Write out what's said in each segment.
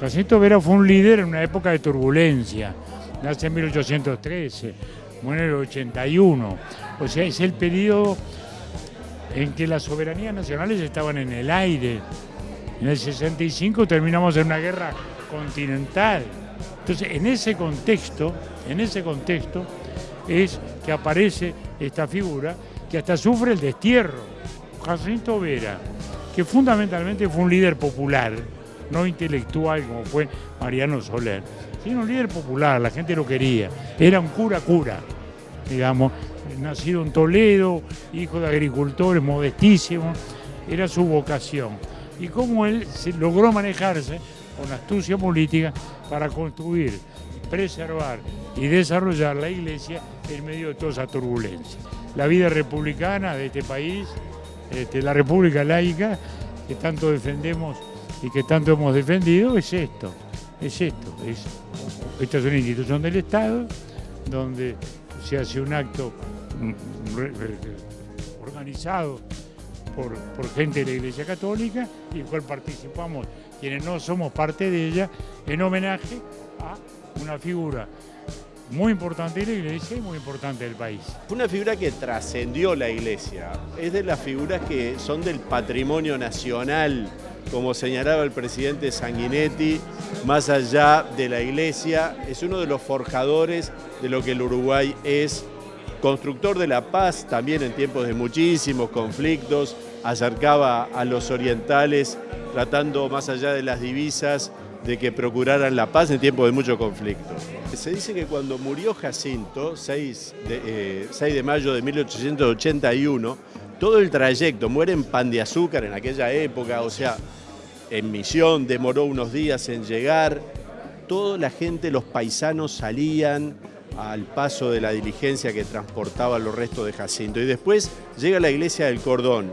Jacinto Vera fue un líder en una época de turbulencia, nace en 1813, muere en el 81, o sea, es el periodo en que las soberanías nacionales estaban en el aire. En el 65 terminamos en una guerra continental. Entonces, en ese contexto, en ese contexto es que aparece esta figura que hasta sufre el destierro. Jacinto Vera, que fundamentalmente fue un líder popular, no intelectual como fue Mariano Soler, sino un líder popular, la gente lo quería, era un cura cura, digamos, nacido en Toledo, hijo de agricultores, modestísimo, era su vocación. Y cómo él logró manejarse con astucia política para construir, preservar y desarrollar la iglesia en medio de toda esa turbulencia. La vida republicana de este país, este, la república laica, que tanto defendemos y que tanto hemos defendido, es esto, es esto. Es, esta es una institución del Estado donde se hace un acto mm, organizado por, gente de la Iglesia Católica y el cual participamos quienes no somos parte de ella en homenaje a una figura muy importante de la iglesia y muy importante del país. Una figura que trascendió la iglesia, es de las figuras que son del patrimonio nacional, como señalaba el presidente Sanguinetti, más allá de la iglesia, es uno de los forjadores de lo que el Uruguay es, constructor de la paz también en tiempos de muchísimos conflictos, acercaba a los orientales tratando más allá de las divisas de que procuraran la paz en tiempos de mucho conflicto. Se dice que cuando murió Jacinto, 6 de, 6 eh, de mayo de 1881, todo el trayecto, muere en pan de azúcar en aquella época, o sea, en misión, demoró unos días en llegar, toda la gente, los paisanos salían al paso de la diligencia que transportaba los restos de Jacinto. Y después llega la iglesia del Cordón,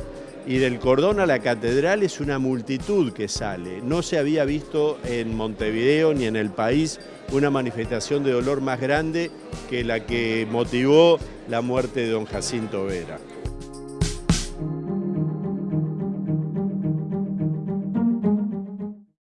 y del cordón a la catedral es una multitud que sale. No se había visto en Montevideo ni en el país una manifestación de dolor más grande que la que motivó la muerte de don Jacinto Vera.